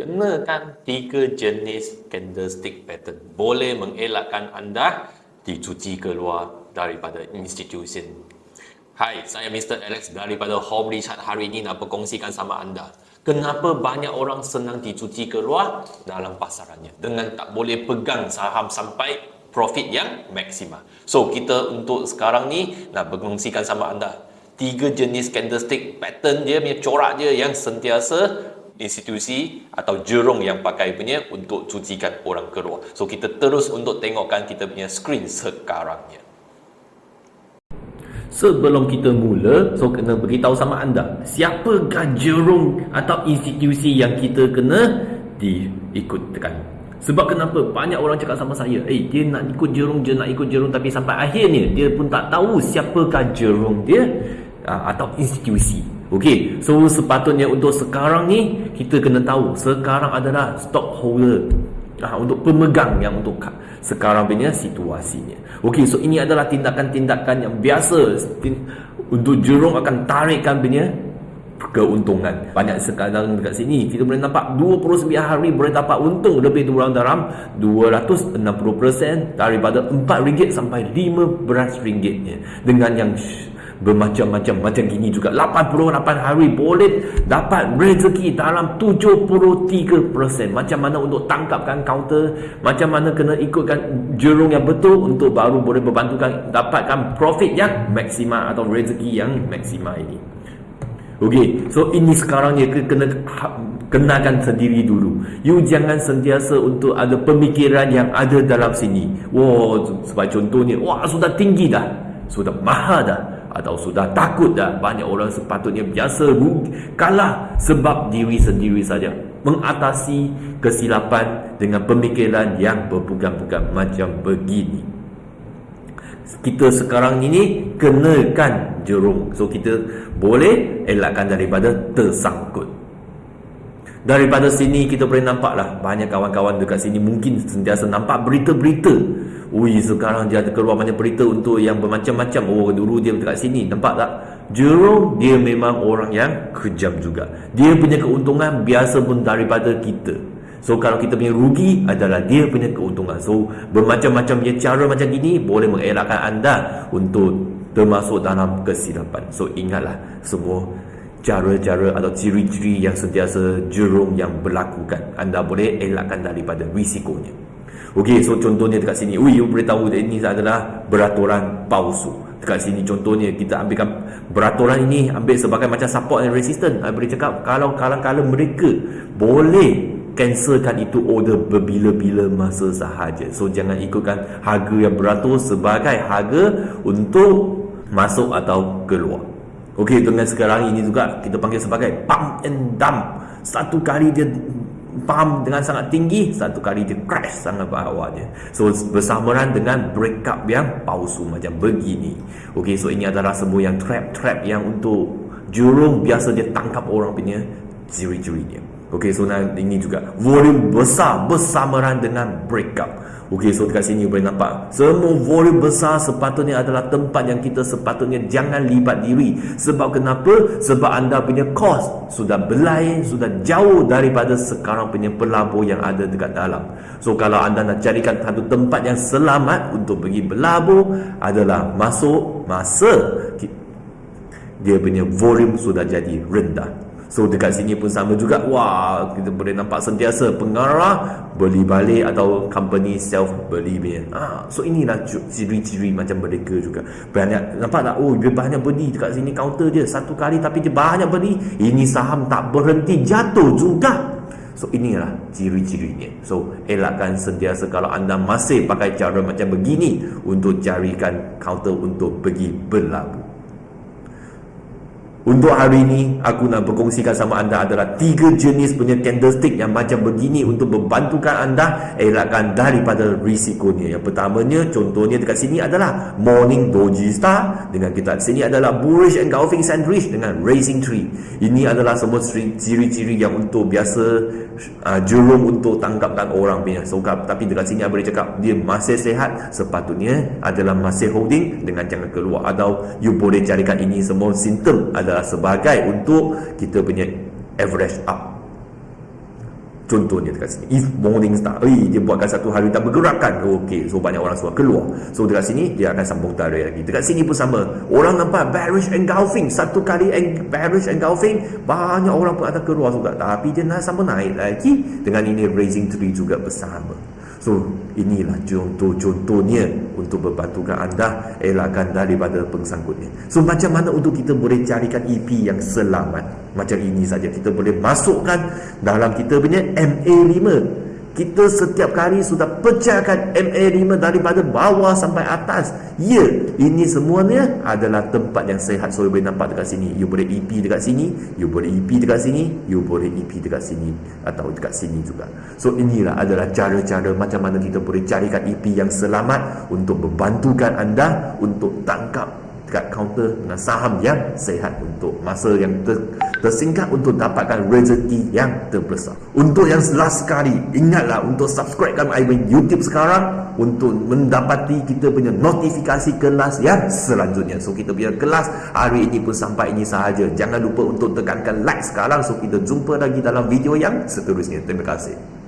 kenakan tiga jenis candlestick pattern boleh mengelakkan anda dicuci keluar daripada institusi. Hai, saya Mr. Alex daripada Home Richard hari ini nak berkongsikan sama anda. Kenapa banyak orang senang dicuci keluar dalam pasarannya dengan tak boleh pegang saham sampai profit yang maksimal. So, kita untuk sekarang ni nak berkongsikan sama anda tiga jenis candlestick pattern dia punya corak dia yang sentiasa institusi atau jurung yang pakai punya untuk cucikan orang keluar. So kita terus untuk tengokkan kita punya screen sekarangnya. Sebelum kita mula, so kena beritahu sama anda, siapakah jurung atau institusi yang kita kena diikutkan. Sebab kenapa banyak orang cakap sama saya, eh dia nak ikut jurung, dia nak ikut jurung tapi sampai akhirnya dia pun tak tahu siapakah jurung dia ah, atau institusi. Okey, so sepatutnya untuk sekarang ni kita kena tahu sekarang adalah stockholder uh, untuk pemegang yang untuk sekarang punya situasinya. Okey, so ini adalah tindakan-tindakan yang biasa untuk jurung akan tarikkan punya keuntungan. Banyak sekarang dekat sini kita boleh nampak 29 hari boleh dapat untung lebih kurang dalam 260% daripada RM4 sampai RM15 dengan yang bermacam-macam macam gini juga 88 hari boleh dapat rezeki dalam 73% macam mana untuk tangkapkan counter macam mana kena ikutkan jurung yang betul untuk baru boleh membantukan dapatkan profit yang maksimal atau rezeki yang maksimal ini Okey, so ini sekarang ya kena ha, kenakan sendiri dulu. You jangan sentiasa untuk ada pemikiran yang ada dalam sini. Wah, sebagai contohnya, wah sudah tinggi dah. Sudah mahal dah atau sudah takut dah banyak orang sepatutnya biasa kalah sebab diri sendiri saja. Mengatasi kesilapan dengan pemikiran yang berpegang-pegang macam begini. Kita sekarang ini kenakan jerung so kita boleh elakkan daripada tersangkut daripada sini kita boleh nampak lah. Banyak kawan-kawan dekat sini mungkin sentiasa nampak berita-berita. Ui sekarang dia ada keluar banyak berita untuk yang bermacam-macam. Oh dulu dia dekat sini. Nampak tak? Jerome dia memang orang yang kejam juga. Dia punya keuntungan biasa pun daripada kita. So kalau kita punya rugi adalah dia punya keuntungan. So bermacam-macam punya cara macam gini Boleh mengelakkan anda untuk termasuk dalam kesilapan. So ingatlah semua cara-cara atau ciri-ciri yang sentiasa Jerome yang berlakukan Anda boleh elakkan daripada risikonya Okey, so contohnya dekat sini, ui, you boleh tahu ini adalah beraturan palsu. Dekat sini contohnya kita ambilkan beraturan ini ambil sebagai macam support and resistance. I boleh cakap kalau kalau-kalau mereka boleh cancelkan itu order berbila-bila masa sahaja. So jangan ikutkan harga yang beratur sebagai harga untuk masuk atau keluar. Okey, dengan sekarang ini juga kita panggil sebagai pump and dump. Satu kali dia pump dengan sangat tinggi satu kali dia crash sangat bawah dia so bersamaan dengan breakup yang palsu macam begini. Ok so ini adalah semua yang trap-trap yang untuk jurung biasa dia tangkap orang punya ciri-ciri dia ok so ini juga. Volume besar bersamaan dengan breakup. Okey, so dekat sini boleh nampak. Semua volume besar sepatutnya adalah tempat yang kita sepatutnya jangan libat diri. Sebab kenapa? Sebab anda punya cost sudah belai, sudah jauh daripada sekarang punya pelabur yang ada dekat dalam. So kalau anda nak carikan satu tempat yang selamat untuk pergi berlabur Adalah masuk masa. Dia punya volume sudah jadi rendah So dekat sini pun sama juga. Wah kita boleh nampak sentiasa pengarah Beli balik atau company self beli punya ah, So inilah ciri-ciri macam mereka juga. Banyak nampak tak? Oh dia banyak beli dekat sini counter dia Satu kali tapi dia banyak beli. Ini saham tak berhenti jatuh juga. So inilah ciri-cirinya. So elakkan sentiasa kalau anda masih pakai cara macam begini Untuk carikan counter untuk pergi berlabuh untuk hari ini, aku nak berkongsikan sama anda adalah tiga jenis punya candlestick yang macam begini untuk membantukan anda elakkan daripada risikonya. Yang pertamanya, contohnya dekat sini adalah Morning Doji Star. Dengan kita sini adalah Bullish Engulfing Sandwich dengan Racing Tree. Ini adalah semua ciri-ciri yang untuk biasa uh, jurung untuk tangkapkan orang punya. So, tapi dekat sini, saya boleh cakap dia masih sehat. Sepatutnya adalah masih holding dengan jangan keluar. Atau you boleh carikan ini semua simptom adalah sebagai untuk kita punya average up. Contohnya dekat sini. If Morning Star Eh dia buatkan satu hari tak bergerakan. Okey So banyak orang suka keluar. So dekat sini Dia akan sambung tarik lagi. Dekat sini pun sama. Orang nampak bearish engulfing. Satu kali eng bearish engulfing Banyak orang pun akan keluar juga. Tapi dia nak sambung naik lagi Dengan ini raising tree juga bersama So inilah contoh-contohnya untuk membantukan anda elakkan daripada pengsangkutnya. So macam mana untuk kita boleh carikan EP yang selamat? Macam ini saja kita boleh masukkan dalam kita punya MA5 kita setiap kali sudah pecahkan MA5 daripada bawah sampai atas. Ya ini semuanya adalah tempat yang sehat so you boleh nampak dekat sini. You boleh EP dekat sini. You boleh EP dekat sini. You boleh EP dekat sini atau dekat sini juga. So inilah adalah cara-cara macam mana kita boleh carikan EP yang selamat untuk membantukan anda untuk tangkap dekat kaunter dengan saham yang sehat untuk masa yang ter, tersingkat untuk dapatkan rezeki yang terbesar. Untuk yang last sekali, ingatlah untuk subscribekan Iwan YouTube sekarang untuk mendapati kita punya notifikasi kelas yang selanjutnya. So kita punya kelas hari ini pun sampai ini sahaja. Jangan lupa untuk tekankan like sekarang so kita jumpa lagi dalam video yang seterusnya. Terima kasih.